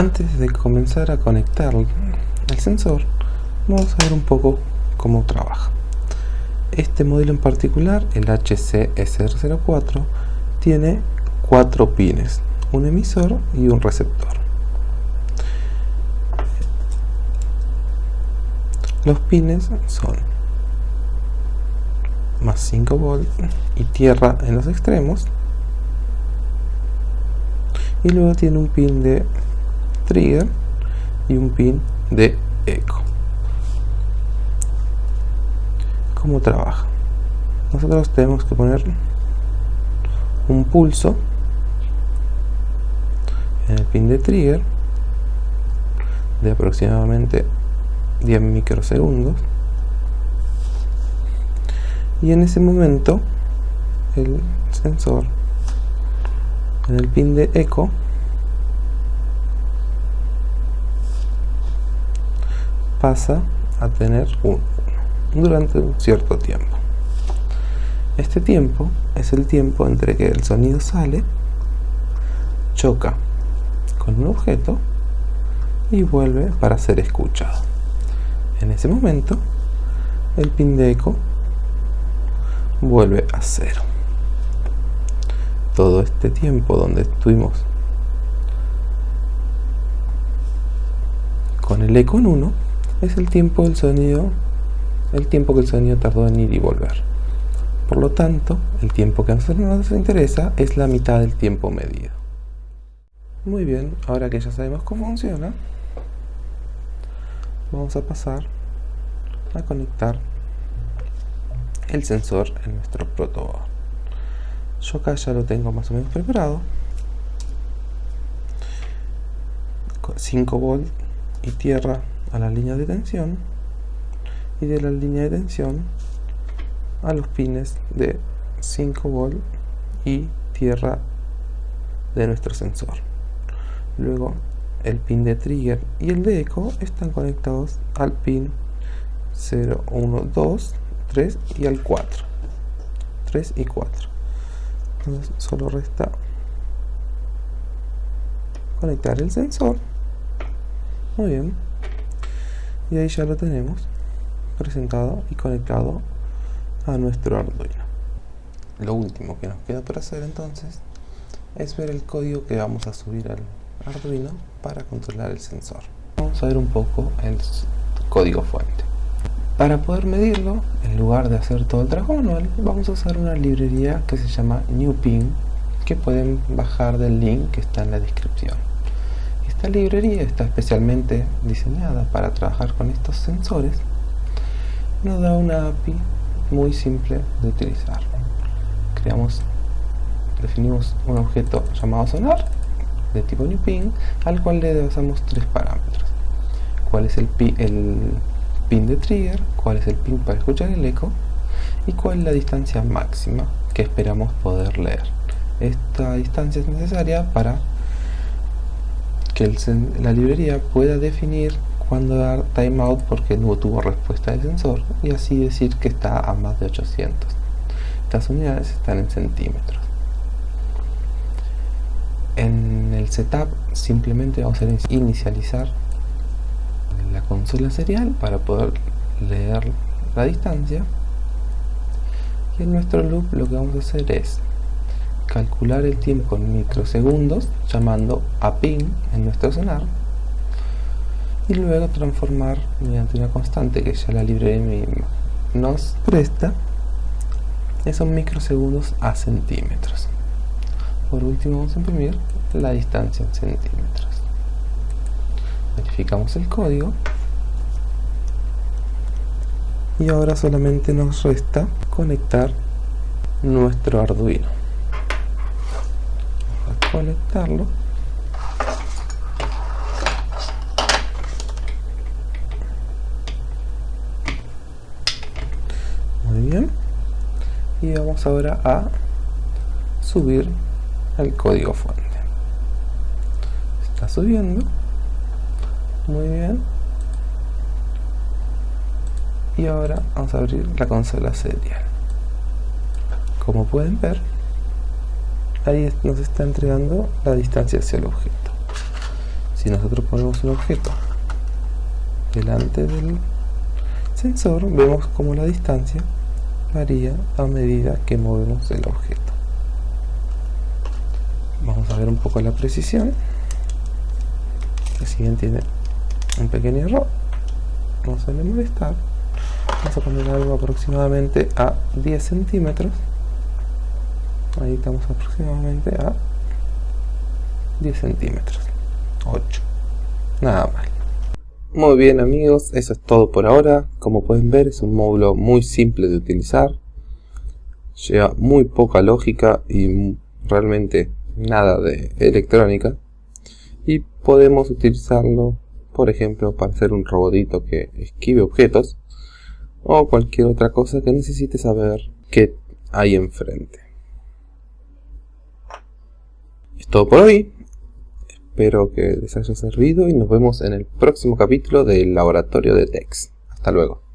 Antes de comenzar a conectar el sensor, vamos a ver un poco cómo trabaja. Este modelo en particular, el HC-SR04, tiene cuatro pines, un emisor y un receptor. Los pines son más 5 volts y tierra en los extremos y luego tiene un pin de trigger y un pin de eco cómo trabaja nosotros tenemos que poner un pulso pin de trigger de aproximadamente 10 microsegundos y en ese momento el sensor en el pin de eco pasa a tener un durante un cierto tiempo. Este tiempo es el tiempo entre que el sonido sale, choca con un objeto y vuelve para ser escuchado. En ese momento, el pin de eco vuelve a cero. Todo este tiempo donde estuvimos con el eco en 1 es el tiempo del sonido, el tiempo que el sonido tardó en ir y volver. Por lo tanto, el tiempo que a nosotros nos interesa es la mitad del tiempo medido. Muy bien, ahora que ya sabemos cómo funciona, vamos a pasar a conectar el sensor en nuestro protoboard. Yo acá ya lo tengo más o menos preparado. 5 volts y tierra a la línea de tensión y de la línea de tensión a los pines de 5 volt y tierra de nuestro sensor luego el pin de trigger y el de eco están conectados al pin 0, 1, 2, 3 y al 4 3 y 4 entonces solo resta conectar el sensor. Muy bien. Y ahí ya lo tenemos presentado y conectado a nuestro Arduino. Lo último que nos queda por hacer entonces es ver el código que vamos a subir al Arduino para controlar el sensor vamos a ver un poco el código fuente para poder medirlo, en lugar de hacer todo el trabajo manual, vamos a usar una librería que se llama NewPin que pueden bajar del link que está en la descripción esta librería está especialmente diseñada para trabajar con estos sensores. Nos da una API muy simple de utilizar. Creamos, definimos un objeto llamado sonar de tipo NewPin al cual le damos tres parámetros. Cuál es el, el pin de trigger, cuál es el pin para escuchar el eco y cuál es la distancia máxima que esperamos poder leer. Esta distancia es necesaria para que la librería pueda definir cuándo dar timeout porque no tuvo respuesta del sensor y así decir que está a más de 800. Estas unidades están en centímetros. En setup simplemente vamos a inicializar la consola serial para poder leer la distancia. Y en nuestro loop lo que vamos a hacer es calcular el tiempo en microsegundos llamando a pin en nuestro sonar y luego transformar mediante una constante que ya la librería nos presta esos microsegundos a centímetros. Por último vamos a imprimir la distancia en centímetros. Verificamos el código. Y ahora solamente nos resta conectar nuestro arduino. Conectarlo. Muy bien. Y vamos ahora a subir al código fuente. Está subiendo. Muy bien. Y ahora vamos a abrir la consola serial. Como pueden ver, ahí nos está entregando la distancia hacia el objeto. Si nosotros ponemos un objeto delante del sensor, vemos como la distancia varía a medida que movemos el objeto. Vamos a ver un poco la precisión. Si bien tiene un pequeño error, no suele molestar. Vamos a poner algo aproximadamente a 10 centímetros. Ahí estamos aproximadamente a 10 centímetros. 8. Nada mal. Muy bien amigos, eso es todo por ahora. Como pueden ver es un módulo muy simple de utilizar. Lleva muy poca lógica y realmente nada de electrónica. Podemos utilizarlo, por ejemplo, para hacer un robotito que esquive objetos. O cualquier otra cosa que necesite saber qué hay enfrente. Es todo por hoy. Espero que les haya servido y nos vemos en el próximo capítulo del laboratorio de TEX. Hasta luego.